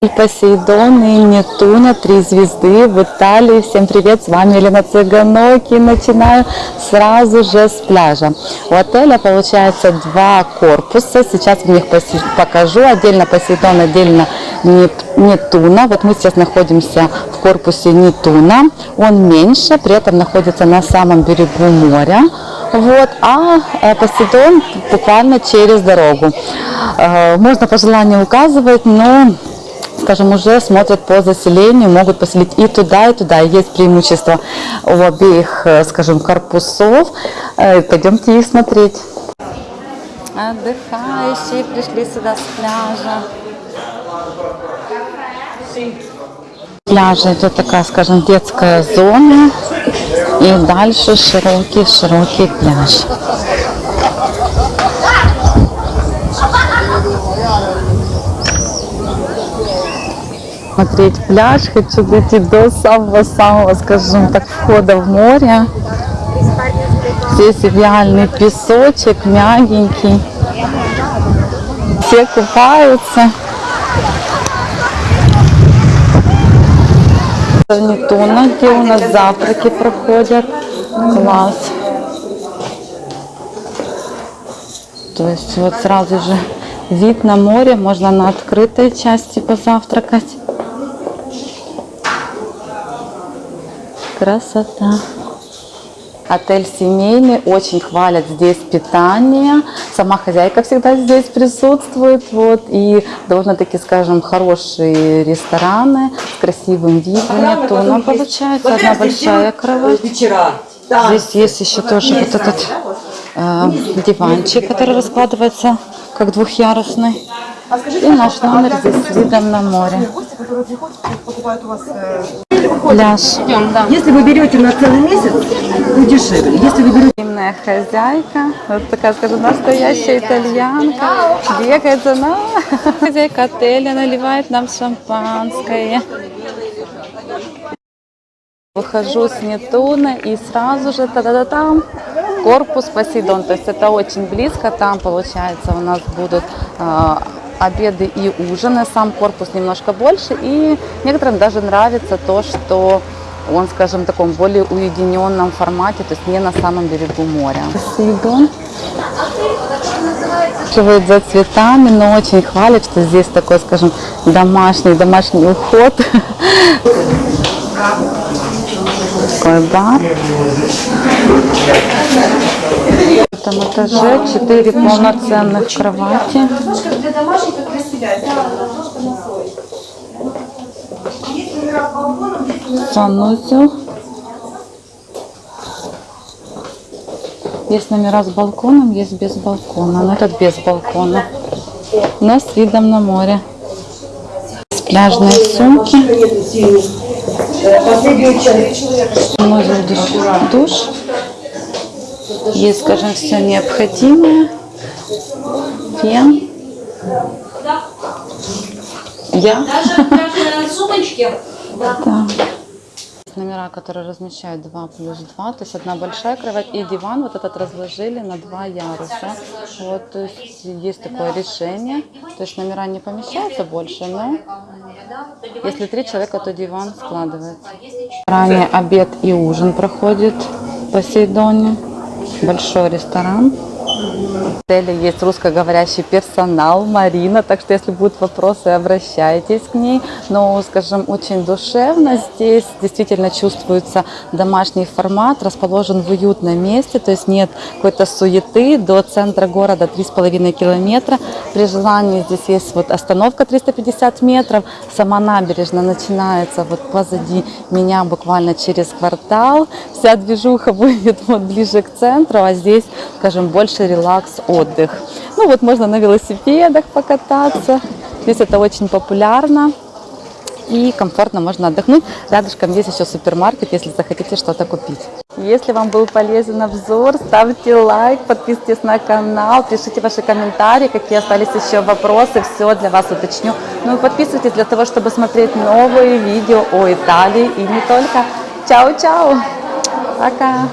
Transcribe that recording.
Посейдон и Нептуна, три звезды в Италии. Всем привет, с вами Елена Цыганоки. Начинаю сразу же с пляжа. У отеля получается два корпуса. Сейчас в них покажу. Отдельно Посейдон, отдельно Нептуна. Вот мы сейчас находимся в корпусе Нептуна. Он меньше, при этом находится на самом берегу моря. Вот, а э, Посейдон буквально через дорогу. Э, можно по желанию указывать, но скажем, уже смотрят по заселению, могут поселить и туда, и туда. Есть преимущество у обеих, э, скажем, корпусов. Э, пойдемте их смотреть. Отдыхающие пришли сюда с пляжа. Пляжа это такая, скажем, детская зона. И дальше широкий-широкий пляж. Смотреть пляж, хочу дойти до самого-самого, скажем так, входа в море. Здесь идеальный песочек, мягенький. Все купаются. Нетуна, где у нас завтраки проходят. Класс. То есть вот сразу же вид на море, можно на открытой части позавтракать. Красота. Отель семейный, очень хвалят здесь питание. Сама хозяйка всегда здесь присутствует. Вот, и довольно-таки, скажем, хорошие рестораны с красивым видом. Нету, получается одна большая кровать. Здесь есть еще тоже вот этот э, диванчик, который раскладывается как двухъярусный. И наш номер здесь с видом на море. Пляж. Если вы берете на целый месяц, то дешевле. Если вы берете... Инная хозяйка, вот такая, скажем, настоящая итальянка, бегает за нами. Хозяйка отеля наливает нам шампанское. Выхожу с Нетуна и сразу же та-да-да там корпус Посейдон. То есть это очень близко. Там, получается, у нас будут э, обеды и ужины. Сам корпус немножко больше. И некоторым даже нравится то, что он, скажем, в таком более уединенном формате, то есть не на самом берегу моря. Посейдон живет за цветами, но очень хвалит, что здесь такой, скажем, домашний, домашний уход. Такой бар. В этом этаже 4 полноценных кровати. Санузел. Есть номера с балконом, есть без балкона. Но этот без балкона. Но с видом на море. Пляжные сумки. Санузел душ. Есть, скажем, все необходимое. Фен. Я. Даже сумочки. Да. Номера, которые размещают 2 плюс 2, то есть одна большая кровать и диван вот этот разложили на два яруса. Вот, то есть есть такое решение. То есть номера не помещаются больше, но если три человека, то диван складывается. Ранее обед и ужин проходит в Посейдоне. Большой ресторан. В отеле есть русскоговорящий персонал, Марина, так что если будут вопросы, обращайтесь к ней. Но, скажем, очень душевно здесь, действительно чувствуется домашний формат, расположен в уютном месте, то есть нет какой-то суеты, до центра города 3,5 километра. При желании здесь есть вот остановка 350 метров, сама набережная начинается вот позади меня буквально через квартал. Вся движуха будет вот ближе к центру, а здесь, скажем, больше релакс, отдых. Ну вот можно на велосипедах покататься. Здесь это очень популярно и комфортно можно отдохнуть. Рядышком есть еще супермаркет, если захотите что-то купить. Если вам был полезен обзор, ставьте лайк, подписывайтесь на канал, пишите ваши комментарии, какие остались еще вопросы, все для вас уточню. Ну и подписывайтесь для того, чтобы смотреть новые видео о Италии и не только. Чао-чао! Пока!